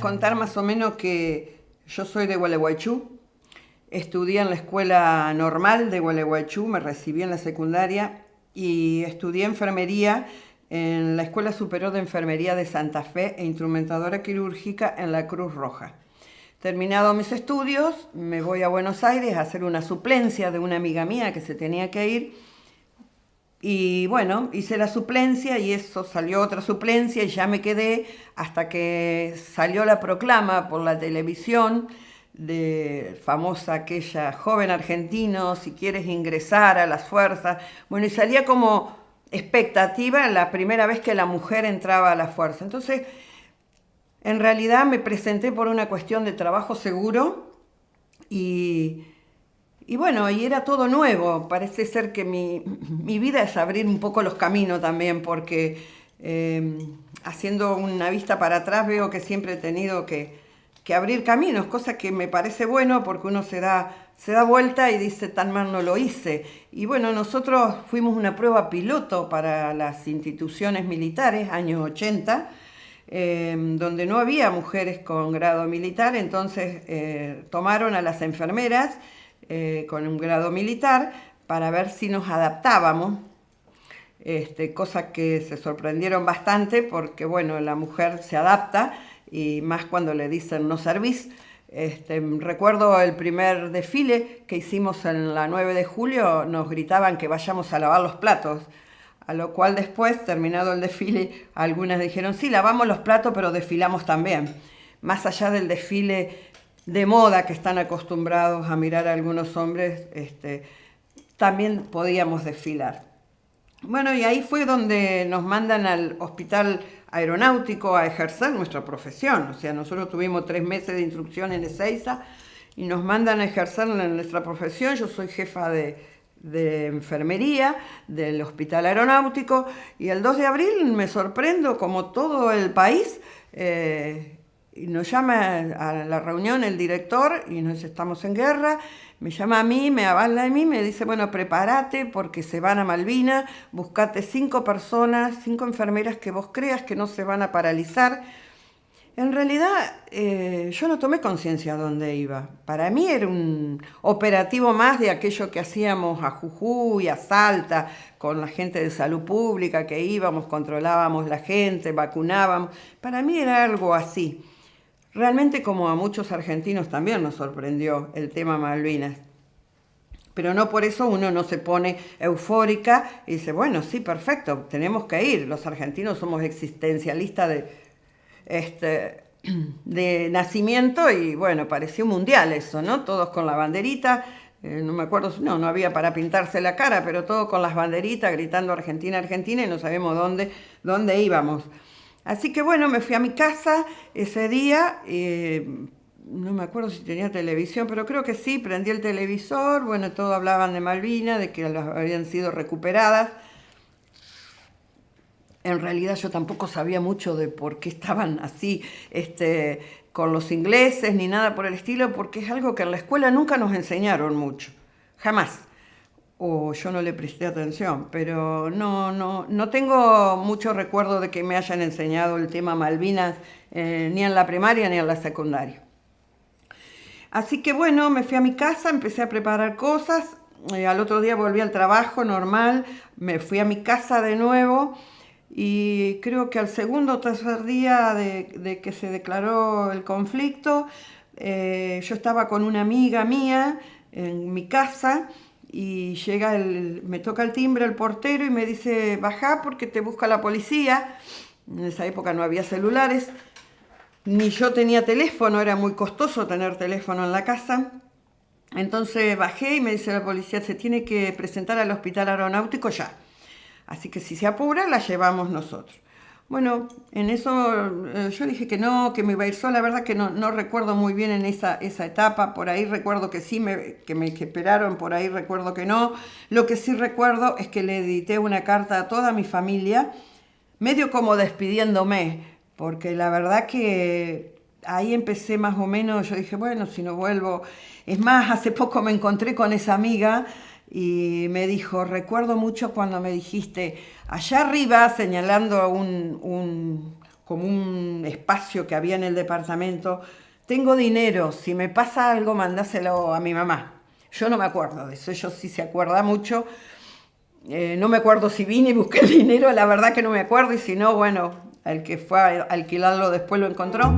contar más o menos que yo soy de Gualeguaychú, estudié en la escuela normal de Gualeguaychú, me recibí en la secundaria y estudié enfermería en la Escuela Superior de Enfermería de Santa Fe e instrumentadora quirúrgica en la Cruz Roja. Terminado mis estudios, me voy a Buenos Aires a hacer una suplencia de una amiga mía que se tenía que ir. Y bueno, hice la suplencia y eso salió otra suplencia y ya me quedé hasta que salió la proclama por la televisión de famosa aquella joven argentino, si quieres ingresar a las fuerzas. Bueno, y salía como expectativa la primera vez que la mujer entraba a la fuerza. Entonces, en realidad me presenté por una cuestión de trabajo seguro y, bueno, y era todo nuevo. Parece ser que mi, vida es abrir un poco los caminos también, porque eh, haciendo una vista para atrás veo que siempre he tenido que, abrir caminos, cosa que me parece bueno porque uno se da, se da vuelta y dice, tan mal no lo hice. Y bueno, nosotros fuimos una prueba piloto para las instituciones militares, años 80, Em, donde no había mujeres con grado militar, entonces eh, tomaron a las enfermeras eh, con un grado militar para ver si nos adaptábamos, este, cosa que se sorprendieron bastante porque, bueno, la mujer se adapta y más cuando le dicen no servís. Este, recuerdo el primer desfile que hicimos en la 9 de julio, nos gritaban que vayamos a lavar los platos a lo cual después, terminado el desfile, algunas dijeron, sí, lavamos los platos, pero desfilamos también. Más allá del desfile de moda que están acostumbrados a mirar a algunos hombres, este, también podíamos desfilar. Bueno, y ahí fue donde nos mandan al hospital aeronáutico a ejercer nuestra profesión. O sea, nosotros tuvimos tres meses de instrucción en Ezeiza y nos mandan a ejercer nuestra profesión. Yo soy jefa de, de enfermería del Hospital Aeronáutico y el 2 de abril me sorprendo como todo el país eh, y nos llama a la reunión el director y nos estamos en guerra, me llama a mí, me avala a mí, me dice, bueno, prepárate porque se van a Malvina, buscate cinco personas, cinco enfermeras que vos creas que no se van a paralizar, en realidad, eh, yo no tomé conciencia de dónde iba. Para mí era un operativo más de aquello que hacíamos a Jujuy, a Salta, con la gente de salud pública, que íbamos, controlábamos la gente, vacunábamos. Para mí era algo así. Realmente como a muchos argentinos también nos sorprendió el tema Malvinas. Pero no por eso uno no se pone eufórica y dice, bueno, sí, perfecto, tenemos que ir. Los argentinos somos existencialistas de este, de nacimiento y bueno, pareció mundial eso, ¿no? Todos con la banderita, eh, no me acuerdo, no, no había para pintarse la cara, pero todos con las banderitas gritando Argentina, Argentina y no sabemos dónde, dónde íbamos. Así que bueno, me fui a mi casa ese día, eh, no me acuerdo si tenía televisión, pero creo que sí, prendí el televisor, bueno, todos hablaban de Malvina, de que habían sido recuperadas en realidad yo tampoco sabía mucho de por qué estaban así este, con los ingleses ni nada por el estilo, porque es algo que en la escuela nunca nos enseñaron mucho, jamás. O yo no le presté atención, pero no, no, no tengo mucho recuerdo de que me hayan enseñado el tema Malvinas eh, ni en la primaria ni en la secundaria. Así que bueno, me fui a mi casa, empecé a preparar cosas, eh, al otro día volví al trabajo normal, me fui a mi casa de nuevo, y creo que al segundo o tercer día de, que se declaró el conflicto, eh, yo estaba con una amiga mía en mi casa y llega el, me toca el timbre el portero y me dice, baja porque te busca la policía. En esa época no había celulares, ni yo tenía teléfono, era muy costoso tener teléfono en la casa. Entonces bajé y me dice la policía, se tiene que presentar al hospital aeronáutico ya. Así que si se apura, la llevamos nosotros. Bueno, en eso eh, yo dije que no, que me iba a ir sola. La verdad que no, recuerdo muy bien en esa, esa etapa. Por ahí recuerdo que sí, me, que me esperaron, por ahí recuerdo que no. Lo que sí recuerdo es que le edité una carta a toda mi familia, medio como despidiéndome, porque la verdad que ahí empecé más o menos, yo dije, bueno, si no vuelvo. Es más, hace poco me encontré con esa amiga y me dijo, recuerdo mucho cuando me dijiste, allá arriba, señalando un, como un espacio que había en el departamento. Tengo dinero, si me pasa algo, mandáselo a mi mamá. Yo no me acuerdo de eso, ella sí se acuerda mucho. Eh, no me acuerdo si vine y busqué el dinero, la verdad que no me acuerdo, y si no, bueno, el que fue a alquilarlo después lo encontró.